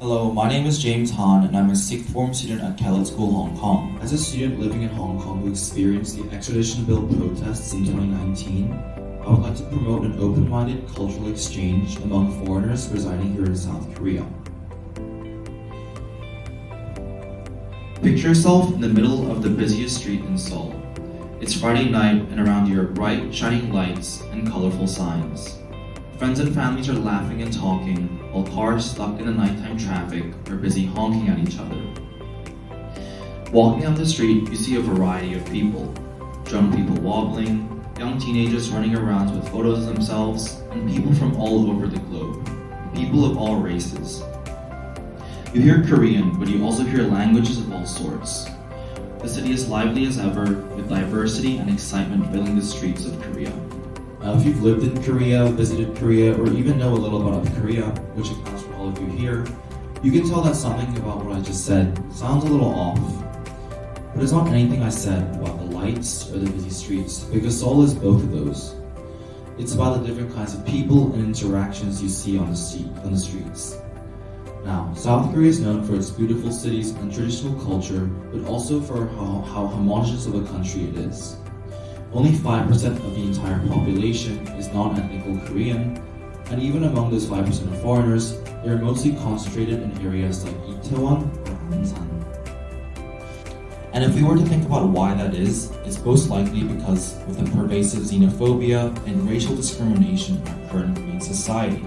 Hello, my name is James Han and I'm a sixth form student at Kellett School, Hong Kong. As a student living in Hong Kong who experienced the extradition bill protests in 2019, I would like to promote an open-minded cultural exchange among foreigners residing here in South Korea. Picture yourself in the middle of the busiest street in Seoul. It's Friday night and around you are bright, shining lights and colorful signs. Friends and families are laughing and talking, while cars stuck in the nighttime traffic are busy honking at each other. Walking down the street, you see a variety of people. Drunk people wobbling, young teenagers running around with photos of themselves, and people from all over the globe. People of all races. You hear Korean, but you also hear languages of all sorts. The city is lively as ever, with diversity and excitement filling the streets of Korea. Now, if you've lived in Korea, visited Korea, or even know a little about Korea, which accounts for all of you here, you can tell that something about what I just said sounds a little off. But it's not anything I said about the lights or the busy streets, because Seoul is both of those. It's about the different kinds of people and interactions you see on the, street, on the streets. Now, South Korea is known for its beautiful cities and traditional culture, but also for how, how homogenous of a country it is. Only 5% of the entire population is non-ethnical Korean, and even among those 5% of foreigners, they are mostly concentrated in areas like Itaewon or Ansan. And if we were to think about why that is, it's most likely because of the pervasive xenophobia and racial discrimination in our current Korean society.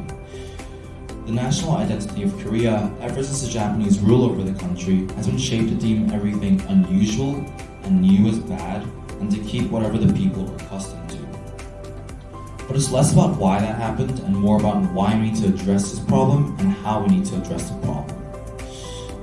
The national identity of Korea, ever since the Japanese rule over the country, has been shaped to deem everything unusual and new as bad, and to keep whatever the people are accustomed to. But it's less about why that happened and more about why we need to address this problem and how we need to address the problem.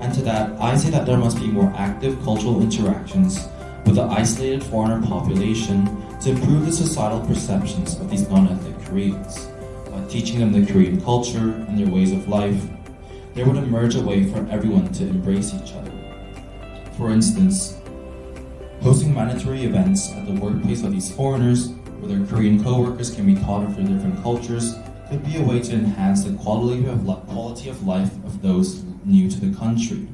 And to that, I say that there must be more active cultural interactions with the isolated foreigner population to improve the societal perceptions of these non-ethnic Koreans By teaching them the Korean culture and their ways of life, there would emerge a way for everyone to embrace each other. For instance, hosting mandatory events at the workplace of these foreigners, where their Korean co-workers can be taught of their different cultures, could be a way to enhance the quality of, quality of life of those new to the country.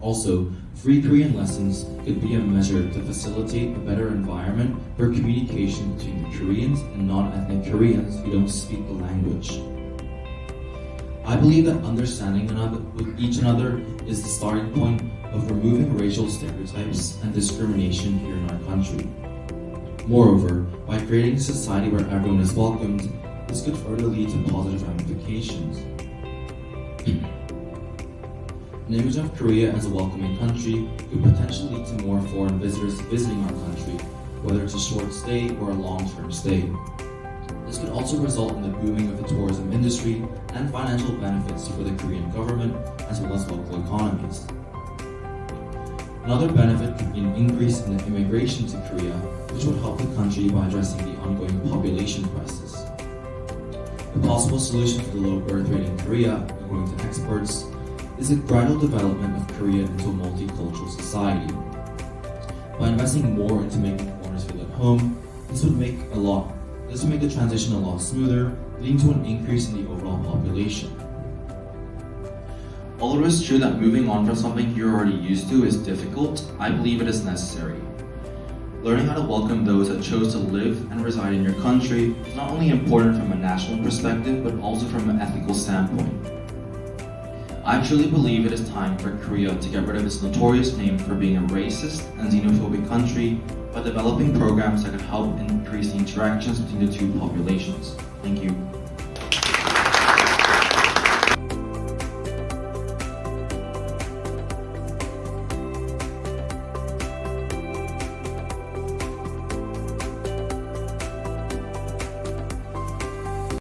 Also, free Korean lessons could be a measure to facilitate a better environment for communication between Koreans and non-ethnic Koreans who don't speak the language. I believe that understanding each another is the starting point of removing racial stereotypes and discrimination here in our country. Moreover, by creating a society where everyone is welcomed, this could further lead to positive ramifications. An image of Korea as a welcoming country could potentially lead to more foreign visitors visiting our country, whether it's a short stay or a long-term stay. This could also result in the booming of the tourism industry and financial benefits for the Korean government as well as local economies. Another benefit could be an increase in the immigration to Korea, which would help the country by addressing the ongoing population crisis. A possible solution to the low birth rate in Korea, according to experts, is a gradual development of Korea into a multicultural society. By investing more into making foreigners feel at home, this would make a lot this would make the transition a lot smoother, leading to an increase in the overall population. Although it is true that moving on from something you're already used to is difficult, I believe it is necessary. Learning how to welcome those that chose to live and reside in your country is not only important from a national perspective, but also from an ethical standpoint. I truly believe it is time for Korea to get rid of its notorious name for being a racist and xenophobic country by developing programs that could help increase the interactions between the two populations. Thank you.